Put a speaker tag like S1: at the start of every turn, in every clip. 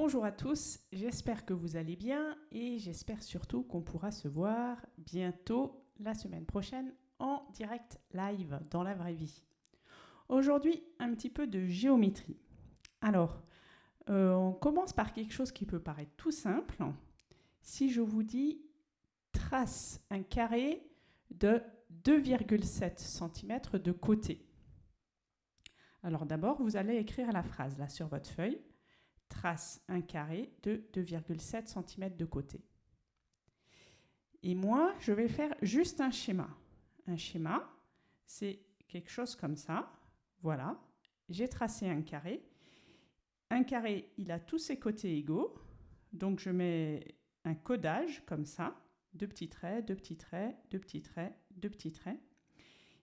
S1: Bonjour à tous, j'espère que vous allez bien et j'espère surtout qu'on pourra se voir bientôt la semaine prochaine en direct live dans la vraie vie. Aujourd'hui, un petit peu de géométrie. Alors, euh, on commence par quelque chose qui peut paraître tout simple. Si je vous dis trace un carré de 2,7 cm de côté. Alors d'abord, vous allez écrire la phrase là sur votre feuille trace un carré de 2,7 cm de côté. Et moi, je vais faire juste un schéma. Un schéma, c'est quelque chose comme ça. Voilà, j'ai tracé un carré. Un carré, il a tous ses côtés égaux. Donc je mets un codage comme ça. Deux petits traits, deux petits traits, deux petits traits, deux petits traits.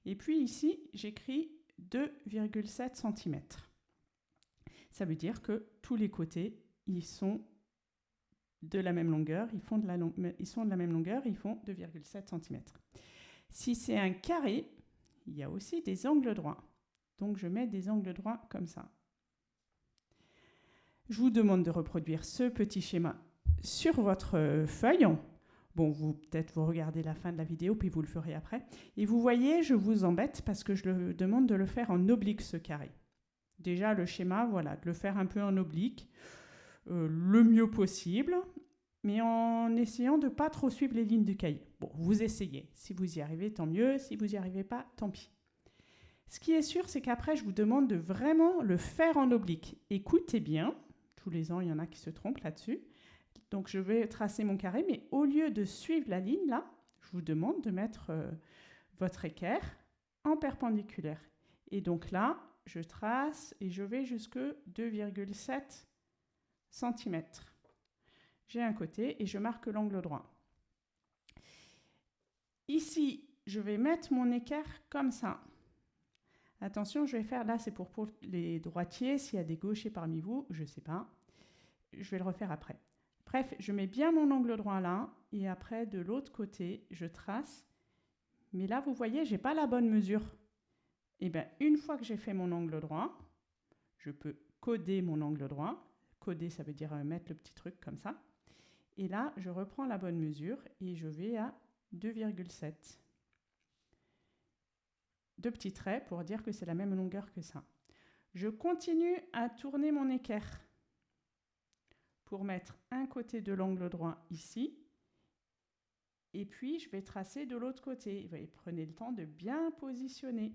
S1: Et puis ici, j'écris 2,7 cm. Ça veut dire que tous les côtés, ils sont de la même longueur, ils, font sont de la même longueur, ils font 2,7 cm. Si c'est un carré, il y a aussi des angles droits. Donc je mets des angles droits comme ça. Je vous demande de reproduire ce petit schéma sur votre feuille. Bon, vous peut-être vous regardez la fin de la vidéo, puis vous le ferez après. Et vous voyez, je vous embête parce que je le demande de le faire en oblique, ce carré. Déjà, le schéma, voilà, de le faire un peu en oblique, euh, le mieux possible, mais en essayant de pas trop suivre les lignes du cahier. Bon, vous essayez. Si vous y arrivez, tant mieux. Si vous n'y arrivez pas, tant pis. Ce qui est sûr, c'est qu'après, je vous demande de vraiment le faire en oblique. Écoutez bien. Tous les ans, il y en a qui se trompent là-dessus. Donc, je vais tracer mon carré, mais au lieu de suivre la ligne là, je vous demande de mettre euh, votre équerre en perpendiculaire. Et donc là, je trace et je vais jusque 2,7 cm. J'ai un côté et je marque l'angle droit. Ici, je vais mettre mon équerre comme ça. Attention, je vais faire, là c'est pour, les droitiers, s'il y a des gauchers parmi vous, je ne sais pas. Je vais le refaire après. Bref, je mets bien mon angle droit là, et après de l'autre côté, je trace. Mais là, vous voyez, je n'ai pas la bonne mesure. Et eh bien, une fois que j'ai fait mon angle droit, je peux coder mon angle droit. Coder, ça veut dire euh, mettre le petit truc comme ça. Et là, je reprends la bonne mesure et je vais à 2,7. Deux petits traits pour dire que c'est la même longueur que ça. Je continue à tourner mon équerre pour mettre un côté de l'angle droit ici. Et puis, je vais tracer de l'autre côté. prenez le temps de bien positionner.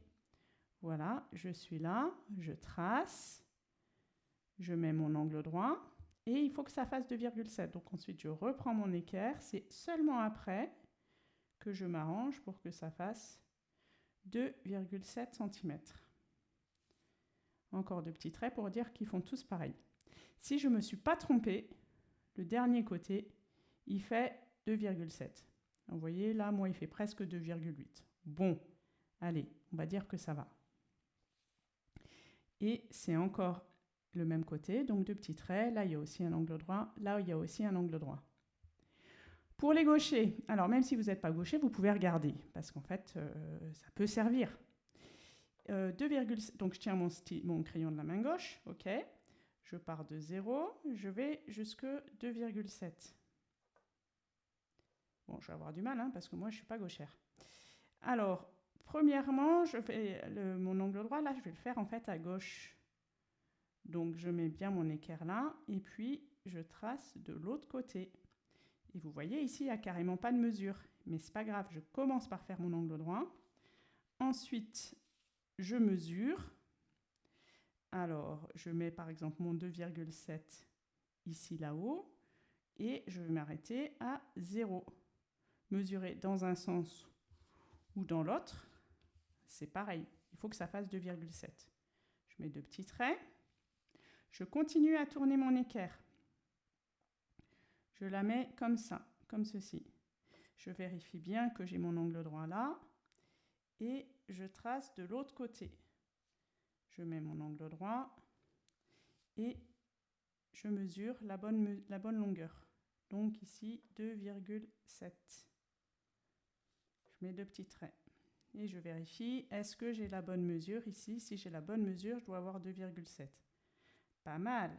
S1: Voilà, je suis là, je trace, je mets mon angle droit et il faut que ça fasse 2,7. Donc ensuite, je reprends mon équerre. C'est seulement après que je m'arrange pour que ça fasse 2,7 cm. Encore deux petits traits pour dire qu'ils font tous pareil. Si je ne me suis pas trompée, le dernier côté, il fait 2,7. Vous voyez, là, moi, il fait presque 2,8. Bon, allez, on va dire que ça va. Et c'est encore le même côté, donc deux petits traits. Là, il y a aussi un angle droit. Là, il y a aussi un angle droit. Pour les gauchers, alors même si vous n'êtes pas gaucher, vous pouvez regarder, parce qu'en fait, euh, ça peut servir. Euh, donc, je tiens mon, mon, crayon de la main gauche, ok. Je pars de 0, je vais jusque 2,7. Bon, je vais avoir du mal, hein, parce que moi, je ne suis pas gauchère. Alors, Premièrement, je fais mon angle droit, là, je vais le faire en fait à gauche. Donc, je mets bien mon équerre là, et puis je trace de l'autre côté. Et vous voyez, ici, il n'y a carrément pas de mesure. Mais c'est pas grave, je commence par faire mon angle droit. Ensuite, je mesure. Alors, je mets par exemple mon 2,7 ici là-haut. Et je vais m'arrêter à 0. Mesurer dans un sens ou dans l'autre c'est pareil. Il faut que ça fasse 2,7. Je mets deux petits traits. Je continue à tourner mon équerre. Je la mets comme ça, comme ceci. Je vérifie bien que j'ai mon angle droit là. Et je trace de l'autre côté. Je mets mon angle droit et je mesure la bonne, la bonne longueur. Donc ici 2,7. Je mets deux petits traits et je vérifie, est-ce que j'ai la bonne mesure ici? Si j'ai la bonne mesure, je dois avoir 2,7. Pas mal.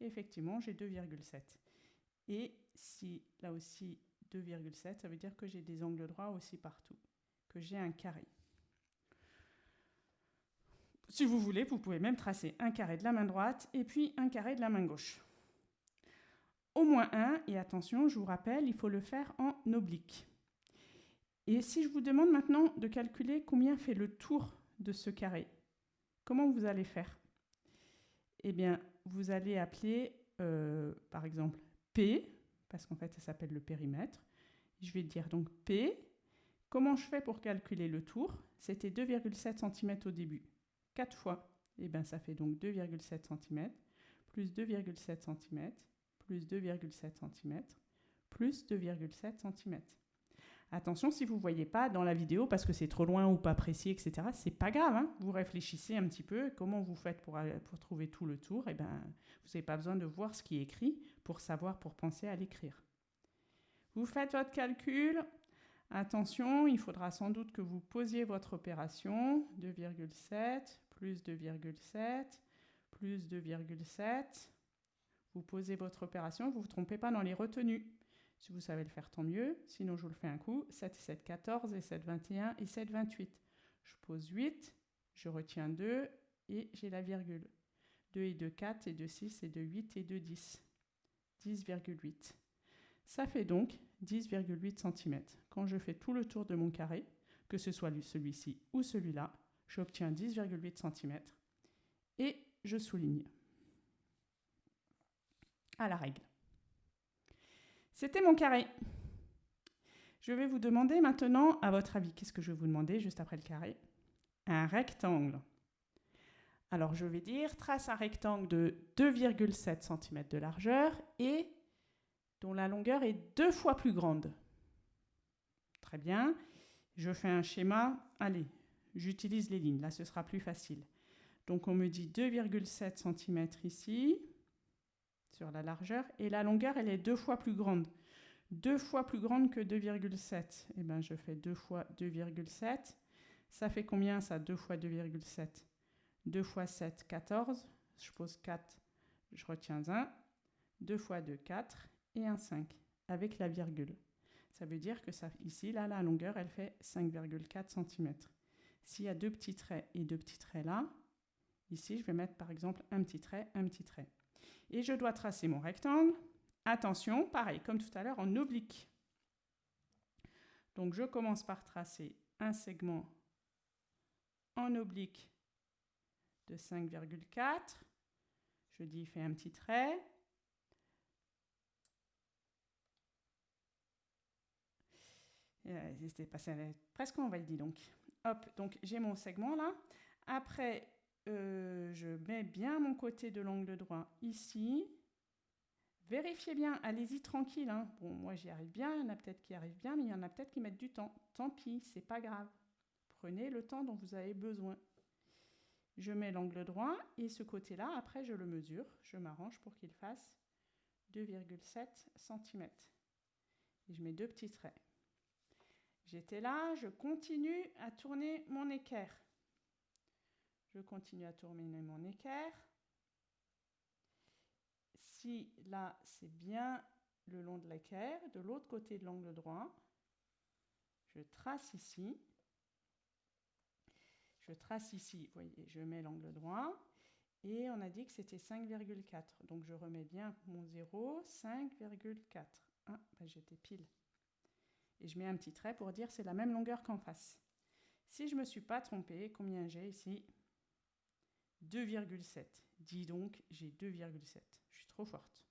S1: effectivement, j'ai 2,7. Et si là aussi 2,7, ça veut dire que j'ai des angles droits aussi partout, que j'ai un carré. Si vous voulez, vous pouvez même tracer un carré de la main droite et puis un carré de la main gauche. Au moins un, et attention, je vous rappelle, il faut le faire en oblique. Et si je vous demande maintenant de calculer combien fait le tour de ce carré, comment vous allez faire? Eh bien, vous allez appeler, euh, par exemple, P, parce qu'en fait, ça s'appelle le périmètre. Je vais dire donc P. Comment je fais pour calculer le tour? C'était 2,7 cm au début. 4 fois, eh bien, ça fait donc 2,7 cm, plus 2,7 cm, plus 2,7 cm, plus 2,7 cm. Attention, si vous ne voyez pas dans la vidéo parce que c'est trop loin ou pas précis, etc., c'est pas grave. Hein. vous réfléchissez un petit peu comment vous faites pour, pour trouver tout le tour. Et eh ben, vous n'avez pas besoin de voir ce qui est écrit pour savoir, pour penser à l'écrire. Vous faites votre calcul. Attention, il faudra sans doute que vous posiez votre opération. 2,7 plus 2,7 plus 2,7. Vous posez votre opération, vous ne vous trompez pas dans les retenues. Si vous savez le faire, tant mieux. Sinon, je vous le fais un coup. 7 et 7, 14 et 7, 21 et 7, 28. Je pose 8, je retiens 2 et j'ai la virgule. 2 et 2, 4 et 2, 6 et 2, 8 et 2, 10. 10,8. Ça fait donc 10,8 cm. Quand je fais tout le tour de mon carré, que ce soit celui-ci ou celui-là, j'obtiens 10,8 cm et je souligne à la règle. C'était mon carré. Je vais vous demander maintenant, à votre avis, qu'est-ce que je vais vous demander juste après le carré? Un rectangle. Alors je vais dire, trace un rectangle de 2,7 cm de largeur et dont la longueur est deux fois plus grande. Très bien. Je fais un schéma. Allez, j'utilise les lignes. Là, ce sera plus facile. Donc on me dit 2,7 cm ici sur la largeur, et la longueur, elle est deux fois plus grande. Deux fois plus grande que 2,7. Eh bien, je fais 2 fois 2,7. Ça fait combien, ça 2 fois 2,7 2 fois 7, 14. Je pose 4, je retiens 1. 2 fois 2, 4. Et un 5, avec la virgule. Ça veut dire que ça, ici, là, la longueur, elle fait 5,4 cm. S'il y a deux petits traits et deux petits traits là, ici, je vais mettre par exemple un petit trait, un petit trait et je dois tracer mon rectangle. Attention, pareil, comme tout à l'heure, en oblique. Donc je commence par tracer un segment en oblique de 5,4. Je dis, fais un petit trait. C'était passé presque en dit donc. Hop, donc j'ai mon segment là. Après, euh, je mets bien mon côté de l'angle droit ici. Vérifiez bien, allez-y tranquille. Hein. Bon, moi j'y arrive bien, il y en a peut-être qui arrivent bien, mais il y en a peut-être qui mettent du temps. Tant pis, c'est pas grave. Prenez le temps dont vous avez besoin. Je mets l'angle droit et ce côté-là, après je le mesure. Je m'arrange pour qu'il fasse 2,7 cm. Et je mets deux petits traits. J'étais là, je continue à tourner mon équerre. Je continue à tourner mon équerre. Si là, c'est bien le long de l'équerre, de l'autre côté de l'angle droit, je trace ici. Je trace ici, vous voyez, je mets l'angle droit. Et on a dit que c'était 5,4. Donc je remets bien mon 0, 5,4. Ah, ben j'étais pile. Et je mets un petit trait pour dire c'est la même longueur qu'en face. Si je ne me suis pas trompée, combien j'ai ici? 2,7. Dis donc, j'ai 2,7. Je suis trop forte.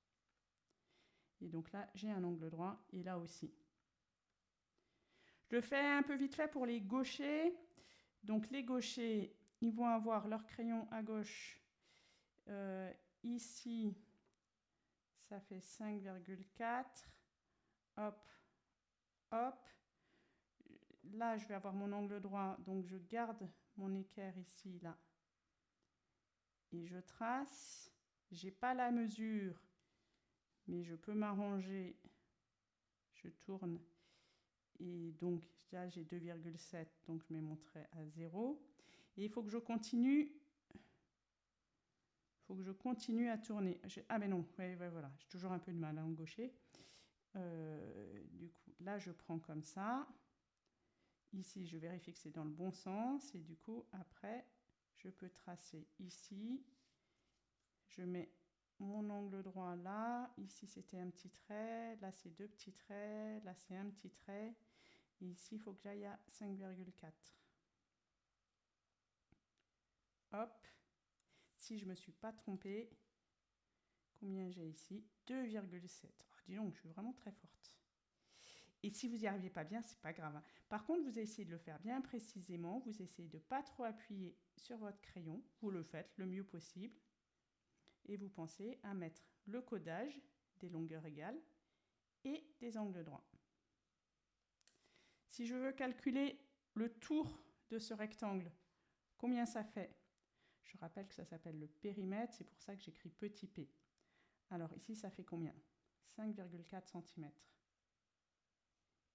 S1: Et donc là, j'ai un angle droit et là aussi. Je le fais un peu vite fait pour les gauchers. Donc les gauchers, ils vont avoir leur crayon à gauche. Euh, ici, ça fait 5,4. Hop, hop. Là, je vais avoir mon angle droit, donc je garde mon équerre ici, là, et je trace. J'ai pas la mesure, mais je peux m'arranger. Je tourne et donc là j'ai 2,7, donc je mets mon trait à 0. Et il faut que je continue. Il faut que je continue à tourner. ah mais non, ouais, voilà, j'ai toujours un peu de mal à gaucher. Euh, du coup, là, je prends comme ça. Ici, je vérifie que c'est dans le bon sens. Et du coup, après, je peux tracer ici. Je mets mon angle droit là. Ici, c'était un petit trait. Là, c'est deux petits traits. Là, c'est un petit trait. Ici, il faut que j'aille à 5,4. Hop. Si je ne me suis pas trompée, combien j'ai ici? 2,7. dis donc, je suis vraiment très forte. Et si vous n'y arrivez pas bien, c'est pas grave. Hein. Par contre, vous essayez de le faire bien précisément. Vous essayez de ne pas trop appuyer sur votre crayon. Vous le faites le mieux possible. Et vous pensez à mettre le codage des longueurs égales et des angles droits. Si je veux calculer le tour de ce rectangle, combien ça fait? Je rappelle que ça s'appelle le périmètre, c'est pour ça que j'écris petit p. Alors ici, ça fait combien? 5,4 cm.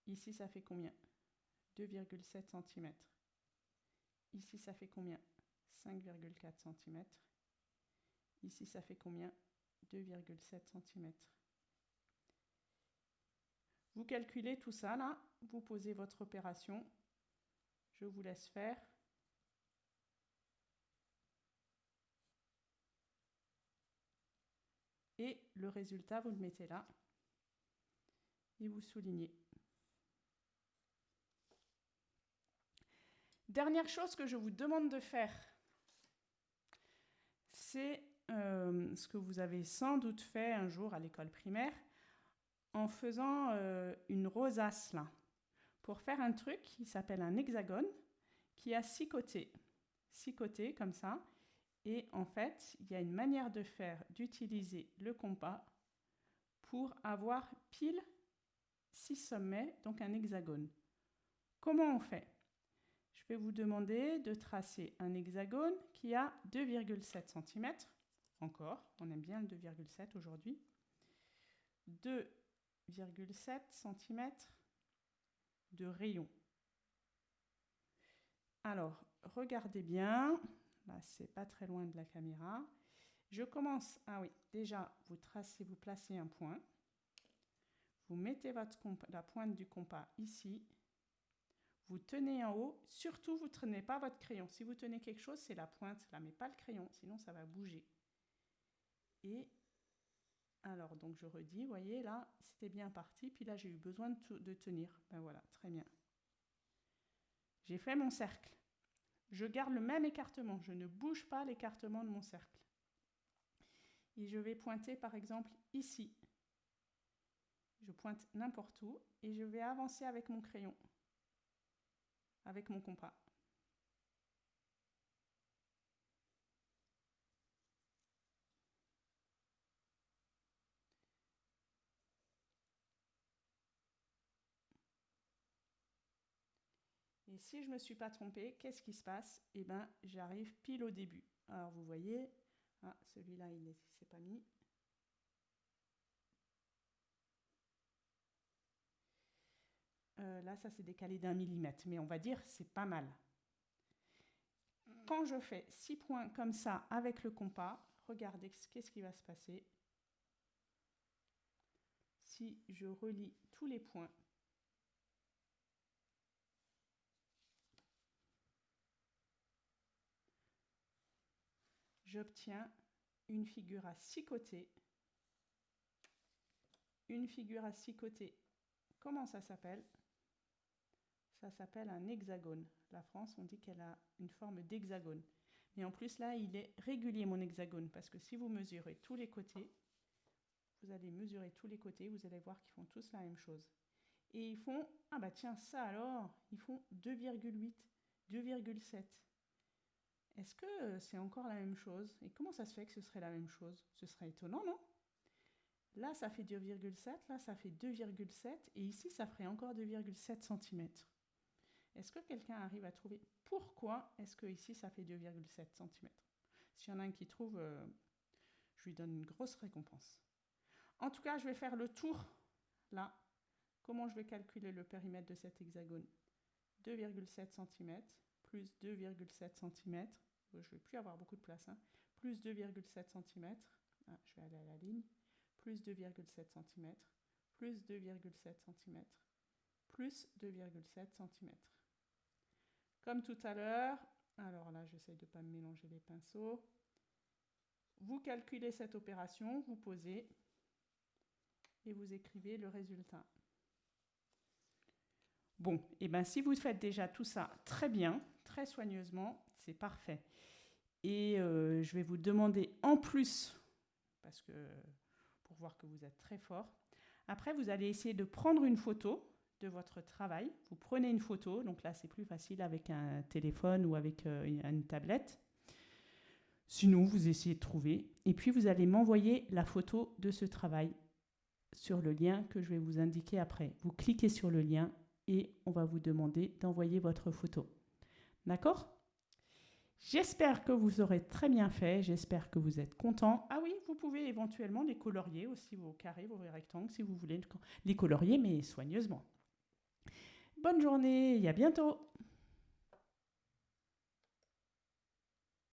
S1: Ici, ça fait combien? 2,7 cm. Ici, ça fait combien? 5,4 cm. Ici, ça fait combien? 2,7 cm. Vous calculez tout ça là, vous posez votre opération. Je vous laisse faire. Et le résultat, vous le mettez là et vous soulignez. Dernière chose que je vous demande de faire, c'est euh, ce que vous avez sans doute fait un jour à l'école primaire en faisant euh, une rosace là, pour faire un truc qui s'appelle un hexagone, qui a six côtés. Six côtés comme ça. Et en fait, il y a une manière de faire, d'utiliser le compas pour avoir pile six sommets, donc un hexagone. Comment on fait? Je vais vous demander de tracer un hexagone qui a 2,7 cm. Encore, on aime bien le 2,7 aujourd'hui. 2,7 cm de rayon. Alors, regardez bien. Là, c'est pas très loin de la caméra. Je commence. Ah oui, déjà, vous tracez, vous placez un point. Vous mettez votre la pointe du compas ici. Vous tenez en haut. Surtout, vous ne tenez pas votre crayon. Si vous tenez quelque chose, c'est la pointe là, mais pas le crayon, sinon ça va bouger. Et alors, donc je redis, vous voyez, là, c'était bien parti. Puis là, j'ai eu besoin de, de tenir. Ben voilà, très bien. J'ai fait mon cercle. Je garde le même écartement. Je ne bouge pas l'écartement de mon cercle. Et je vais pointer, par exemple, ici. Je pointe n'importe où et je vais avancer avec mon crayon, avec mon compas. Et si je ne me suis pas trompée, qu'est-ce qui se passe? Eh bien, j'arrive pile au début. Alors, vous voyez, ah, celui-là, il ne s'est pas mis. Euh, là, ça s'est décalé d'un millimètre, mais on va dire c'est pas mal. Quand je fais six points comme ça avec le compas, regardez qu'est-ce qui va se passer. Si je relis tous les points, j'obtiens une figure à six côtés. Une figure à six côtés. Comment ça s'appelle? Ça s'appelle un hexagone. La France, on dit qu'elle a une forme d'hexagone. Mais en plus, là, il est régulier, mon hexagone, parce que si vous mesurez tous les côtés, vous allez mesurer tous les côtés, vous allez voir qu'ils font tous la même chose. Et ils font, ah bah tiens, ça alors, ils font 2,8, 2,7. Est-ce que c'est encore la même chose? Et comment ça se fait que ce serait la même chose? Ce serait étonnant, non? Là, ça fait 2,7, là, ça fait 2,7, et ici, ça ferait encore 2,7 cm. Est-ce que quelqu'un arrive à trouver pourquoi est-ce que ici ça fait 2,7 cm S'il y en a un qui trouve, euh, je lui donne une grosse récompense. En tout cas, je vais faire le tour là. Comment je vais calculer le périmètre de cet hexagone? 2,7 cm plus 2,7 cm. Je ne vais plus avoir beaucoup de place. Hein, plus 2,7 cm. Ah, je vais aller à la ligne. Plus 2,7 cm, plus 2,7 cm, plus 2,7 cm. Comme tout à l'heure, alors là, j'essaie de ne pas mélanger les pinceaux. Vous calculez cette opération, vous posez et vous écrivez le résultat. Bon, et eh bien si vous faites déjà tout ça très bien, très soigneusement, c'est parfait. Et euh, je vais vous demander en plus, parce que pour voir que vous êtes très fort, après vous allez essayer de prendre une photo de votre travail. Vous prenez une photo, donc là c'est plus facile avec un téléphone ou avec euh, une tablette. Sinon, vous essayez de trouver. Et puis, vous allez m'envoyer la photo de ce travail sur le lien que je vais vous indiquer après. Vous cliquez sur le lien et on va vous demander d'envoyer votre photo. D'accord? J'espère que vous aurez très bien fait, j'espère que vous êtes content. Ah oui, vous pouvez éventuellement les colorier aussi, vos carrés, vos rectangles, si vous voulez les colorier, mais soigneusement. Bonne journée et à bientôt